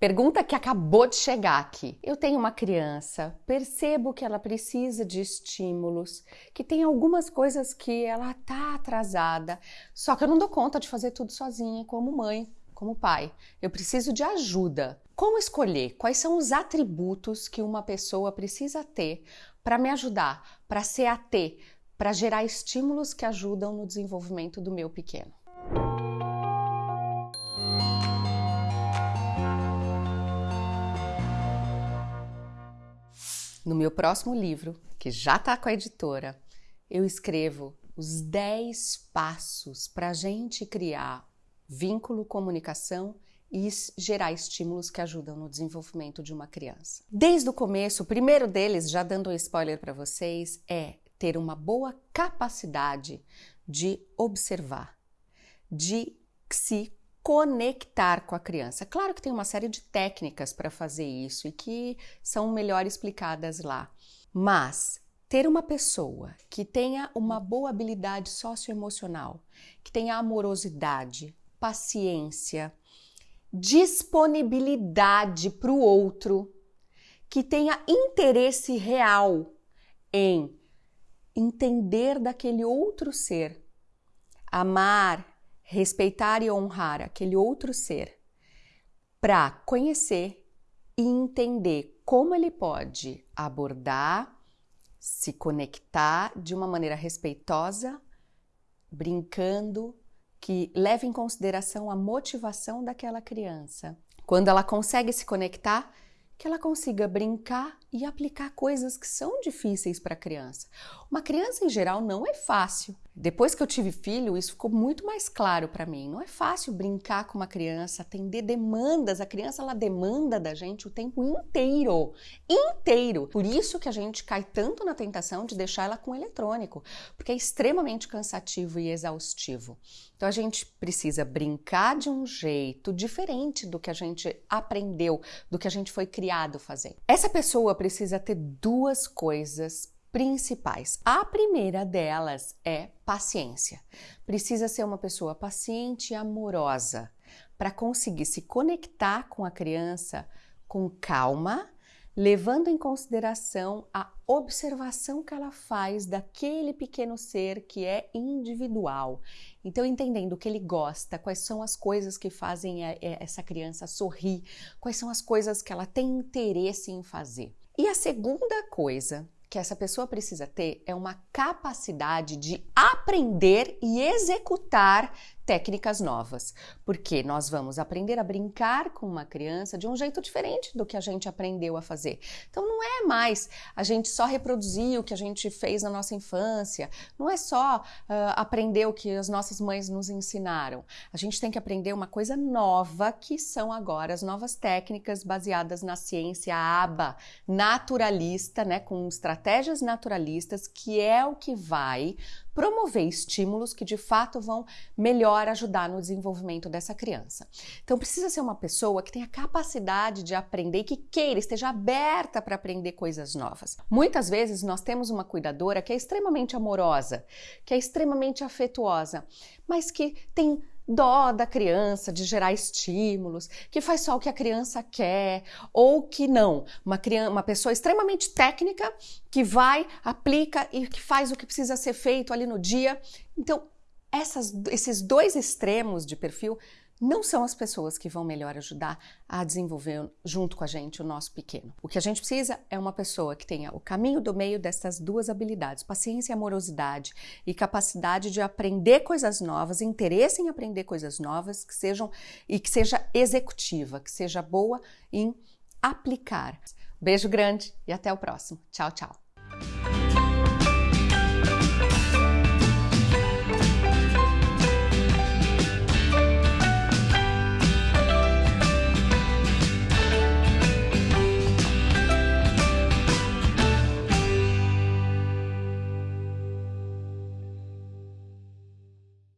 Pergunta que acabou de chegar aqui. Eu tenho uma criança, percebo que ela precisa de estímulos, que tem algumas coisas que ela tá atrasada, só que eu não dou conta de fazer tudo sozinha, como mãe, como pai. Eu preciso de ajuda. Como escolher quais são os atributos que uma pessoa precisa ter para me ajudar, para ser AT, para gerar estímulos que ajudam no desenvolvimento do meu pequeno? No meu próximo livro, que já está com a editora, eu escrevo os 10 passos para a gente criar vínculo, comunicação e gerar estímulos que ajudam no desenvolvimento de uma criança. Desde o começo, o primeiro deles, já dando um spoiler para vocês, é ter uma boa capacidade de observar, de se conectar com a criança. Claro que tem uma série de técnicas para fazer isso e que são melhor explicadas lá, mas ter uma pessoa que tenha uma boa habilidade socioemocional, que tenha amorosidade, paciência, disponibilidade para o outro, que tenha interesse real em entender daquele outro ser, amar, respeitar e honrar aquele outro ser, para conhecer e entender como ele pode abordar, se conectar de uma maneira respeitosa, brincando, que leve em consideração a motivação daquela criança. Quando ela consegue se conectar, que ela consiga brincar e aplicar coisas que são difíceis para a criança. Uma criança em geral não é fácil. Depois que eu tive filho, isso ficou muito mais claro para mim. Não é fácil brincar com uma criança, atender demandas. A criança ela demanda da gente o tempo inteiro, inteiro. Por isso que a gente cai tanto na tentação de deixar ela com eletrônico, porque é extremamente cansativo e exaustivo. Então a gente precisa brincar de um jeito diferente do que a gente aprendeu, do que a gente foi criado fazendo. Essa pessoa precisa ter duas coisas principais. A primeira delas é paciência. Precisa ser uma pessoa paciente e amorosa para conseguir se conectar com a criança com calma, levando em consideração a observação que ela faz daquele pequeno ser que é individual. Então, entendendo o que ele gosta, quais são as coisas que fazem essa criança sorrir, quais são as coisas que ela tem interesse em fazer. E a segunda coisa que essa pessoa precisa ter é uma capacidade de aprender e executar técnicas novas, porque nós vamos aprender a brincar com uma criança de um jeito diferente do que a gente aprendeu a fazer. Então não é mais a gente só reproduzir o que a gente fez na nossa infância, não é só uh, aprender o que as nossas mães nos ensinaram. A gente tem que aprender uma coisa nova, que são agora as novas técnicas baseadas na ciência ABA, naturalista, né, com estratégias naturalistas, que é o que vai promover estímulos que de fato vão melhor ajudar no desenvolvimento dessa criança. Então precisa ser uma pessoa que tenha capacidade de aprender e que queira, esteja aberta para aprender coisas novas. Muitas vezes nós temos uma cuidadora que é extremamente amorosa, que é extremamente afetuosa, mas que tem dó da criança de gerar estímulos, que faz só o que a criança quer, ou que não. Uma, criança, uma pessoa extremamente técnica que vai, aplica e que faz o que precisa ser feito ali no dia. Então, essas, esses dois extremos de perfil não são as pessoas que vão melhor ajudar a desenvolver junto com a gente o nosso pequeno. O que a gente precisa é uma pessoa que tenha o caminho do meio dessas duas habilidades, paciência e amorosidade, e capacidade de aprender coisas novas, interesse em aprender coisas novas, que sejam e que seja executiva, que seja boa em aplicar. Beijo grande e até o próximo. Tchau, tchau.